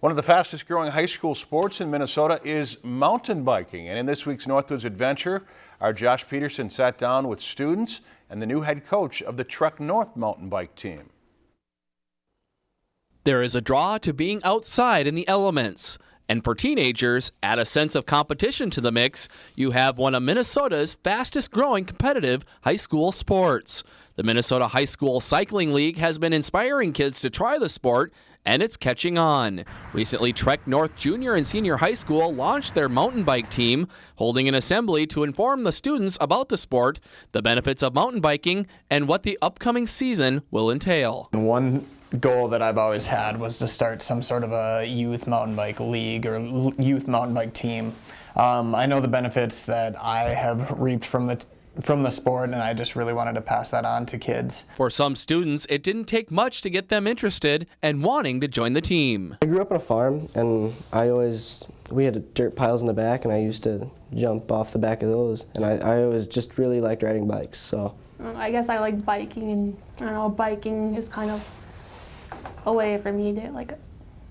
One of the fastest growing high school sports in Minnesota is mountain biking. And in this week's Northwoods Adventure, our Josh Peterson sat down with students and the new head coach of the Trek North mountain bike team. There is a draw to being outside in the elements. And for teenagers, add a sense of competition to the mix, you have one of Minnesota's fastest growing competitive high school sports. The Minnesota High School Cycling League has been inspiring kids to try the sport, and it's catching on. Recently, Trek North Junior and Senior High School launched their mountain bike team, holding an assembly to inform the students about the sport, the benefits of mountain biking, and what the upcoming season will entail. One goal that I've always had was to start some sort of a youth mountain bike league or youth mountain bike team. Um, I know the benefits that I have reaped from the from the sport and I just really wanted to pass that on to kids. For some students, it didn't take much to get them interested and wanting to join the team. I grew up on a farm and I always, we had dirt piles in the back and I used to jump off the back of those and I, I always just really liked riding bikes, so. Um, I guess I like biking and I don't know, biking is kind of a way for me to like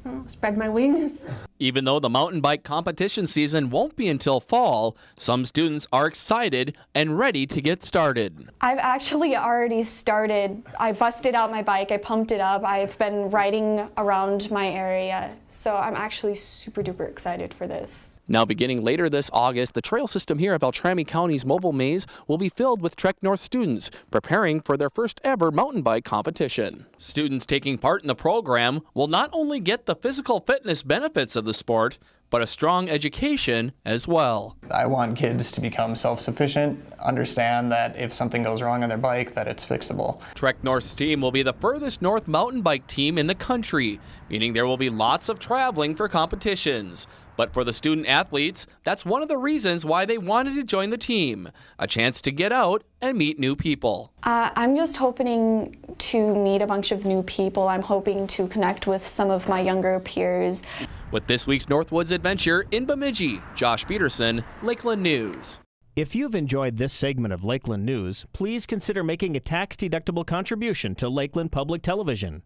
uh, spread my wings. Even though the mountain bike competition season won't be until fall, some students are excited and ready to get started. I've actually already started. I busted out my bike, I pumped it up, I've been riding around my area, so I'm actually super duper excited for this. Now beginning later this August, the trail system here at Beltrami County's Movil Maze will be filled with Trek North students preparing for their first ever mountain bike competition. Students taking part in the program will not only get the physical fitness benefits of the sport, but a strong education as well. I want kids to become self-sufficient, understand that if something goes wrong on their bike, that it's fixable. Trek North's team will be the furthest north mountain bike team in the country, meaning there will be lots of traveling for competitions. But for the student athletes, that's one of the reasons why they wanted to join the team, a chance to get out and meet new people. Uh, I'm just hoping to meet a bunch of new people. I'm hoping to connect with some of my younger peers. With this week's Northwoods Adventure in Bemidji, Josh Peterson, Lakeland News. If you've enjoyed this segment of Lakeland News, please consider making a tax-deductible contribution to Lakeland Public Television.